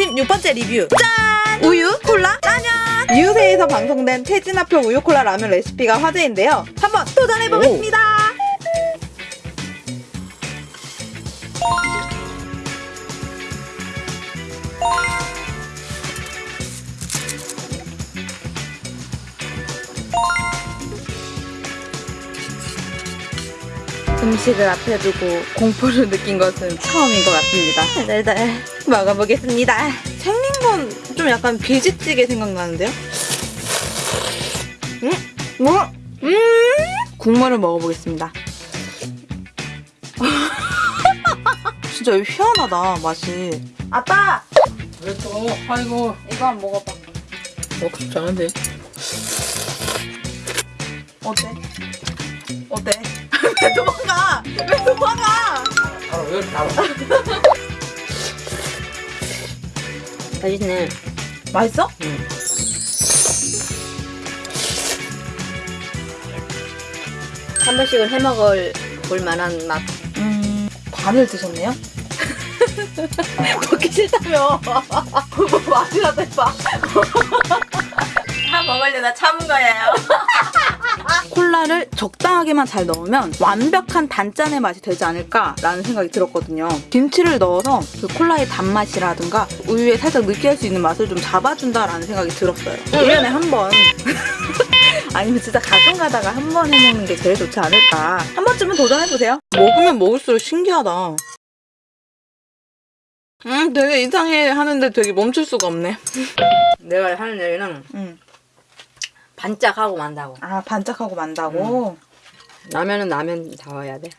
진 6번째 리뷰. 짠! 우유, 콜라, 라면! 이웃에서 방송된 태진아표 우유 콜라 라면 레시피가 화제인데요. 한번 도전해보겠습니다. 음식을 앞에 두고 공포를 느낀 것은 처음인 것 같습니다. 네네 먹어보겠습니다. 생긴 건 좀 약간 비지찌개 생각나는데요? 음? 뭐? 음? 국물을 먹어보겠습니다. 진짜 희한하다 맛이. 아빠 왜 또? 아이고. 이거 한번 먹어봐. 어, 괜찮은데. 어때? 어때? 왜 도망가? 왜 도망가? 바로 왜 나와? 맛있네. 맛있어? 응. 한 번씩은 해 먹을 볼 만한 맛. 음, 반을 드셨네요? 먹기 싫다며. 뭐 맛이라도 해봐. 다 먹으려다 참은 거예요. 적당하게만 잘 넣으면 완벽한 단짠의 맛이 되지 않을까라는 생각이 들었거든요. 김치를 넣어서 그 콜라의 단맛이라든가 우유에 살짝 느끼할 수 있는 맛을 좀 잡아준다라는 생각이 들었어요. 1년에 한 번. 아니면 진짜 가끔 가다가 한 번 해먹는 게 제일 좋지 않을까. 한 번쯤은 도전해보세요. 먹으면 먹을수록 신기하다. 음, 되게 이상해 하는데 되게 멈출 수가 없네. 내가 하는 얘기는 음. 반짝하고 만다고. 아, 반짝하고 만다고? 라면은 라면 다워야 돼.